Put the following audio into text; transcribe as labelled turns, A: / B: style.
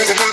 A: Cause